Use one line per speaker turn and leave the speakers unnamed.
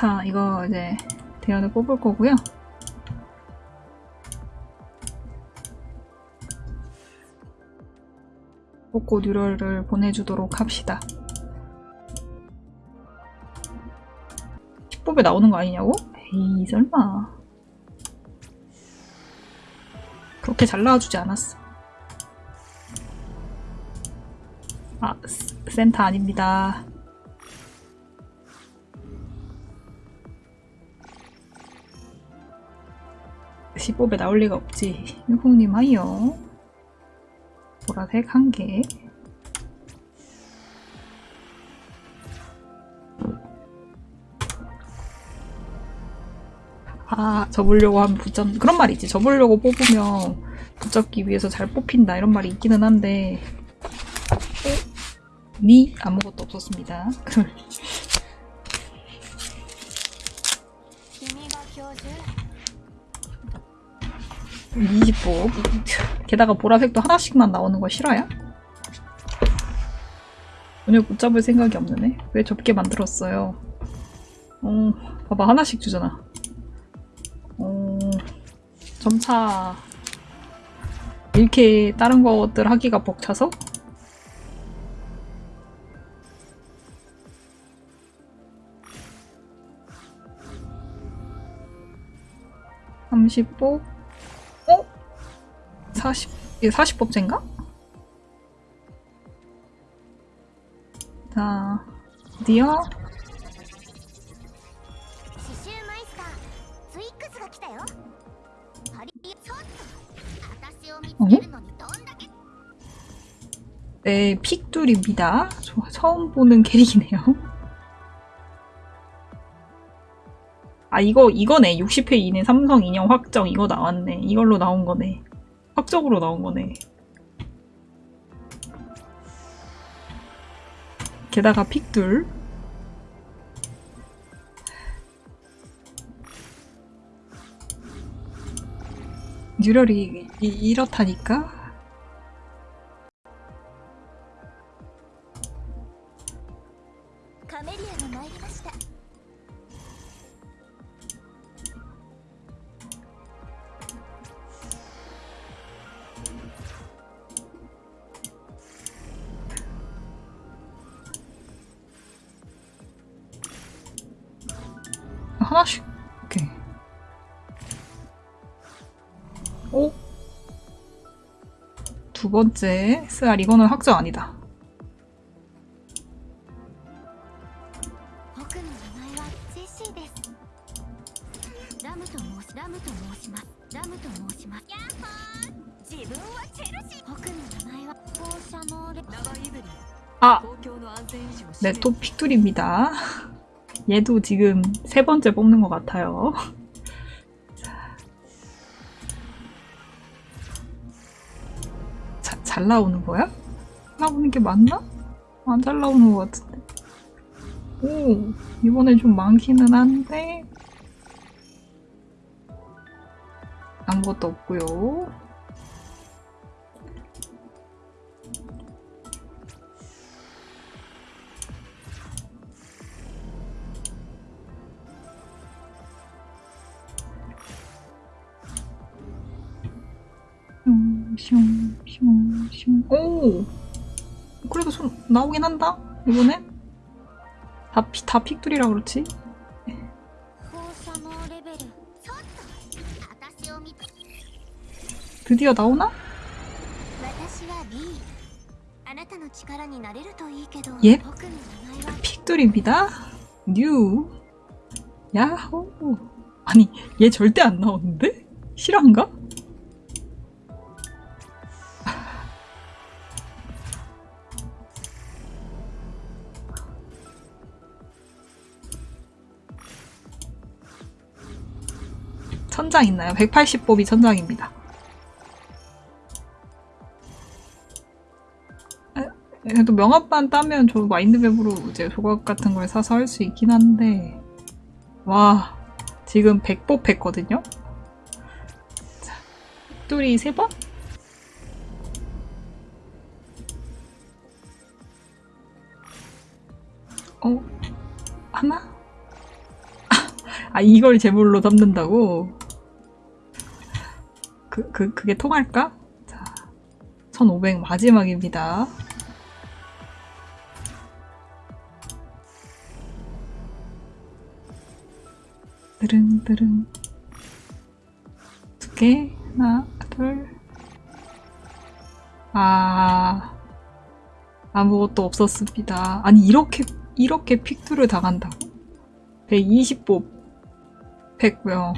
자, 이거 이제 대연을 뽑을 거고요. 뽑고 뉴럴을 보내주도록 합시다. 10법에 나오는 거 아니냐고? 에이, 설마. 그렇게 잘 나와주지 않았어. 아, 스- 센터 아닙니다. 시법에 나올 리가 없지. 유콩님 하이요. 보라색 한 개. 아, 접으려고 하면 붙잡, 그런 말이 있지. 접으려고 뽑으면 붙잡기 위해서 잘 뽑힌다. 이런 말이 있기는 한데. 어? 니? 아무것도 없었습니다. 20복 게다가 보라색도 하나씩만 나오는 거 싫어요? 전혀 못 잡을 생각이 없는 애? 왜 접게 만들었어요? 어, 봐봐 하나씩 주잖아 어, 점차 이렇게 다른 것들 하기가 벅차서 30복 40, 이게 40법제인가? 자, 드디어
어?
네, 픽둘입니다. 처음 보는 캐릭이네요. 아, 이거, 이거네. 60회 이내 삼성 인형 확정 이거 나왔네. 이걸로 나온 거네. 확정으로 나온 거네. 게다가 픽둘. 뉴럴이 이- 이렇다니까?「 하나씩 이렇게 오? 두 번째 SR 이거는 확정 아니다 아! 네, 토픽 둘입니다. 얘도 지금 세 번째 뽑는 것 같아요 자, 잘 나오는 거야? 나오는 게 맞나? 안 잘 나오는 것 같은데 오 이번에 좀 많기는 한데 아무것도 없고요 슝, 슝, 슝. 오! 그래도 손 나오긴 한다? 이번엔? 다, 피, 다 픽돌이라 그렇지? 드디어 나오나? 예? 픽돌입니다. 뉴. 야호. 아니, 얘 절대 안 나오는데? 실화인가? 천장 있나요? 180법이 천장입니다. 에, 그래도 명합반 따면 저 마인드맵으로 이제 조각 같은 걸 사서 할 수 있긴 한데 와 지금 100법 했거든요? 자, 뚜리 3번? 어? 하나? 아, 이걸 제물로 담는다고? 그, 그, 그게 통할까? 자, 1500 마지막입니다. 드릉 드릉. 두 개, 하나, 둘. 아, 아무것도 없었습니다. 아니, 이렇게, 이렇게 픽투를 당한다고? 120보 100명.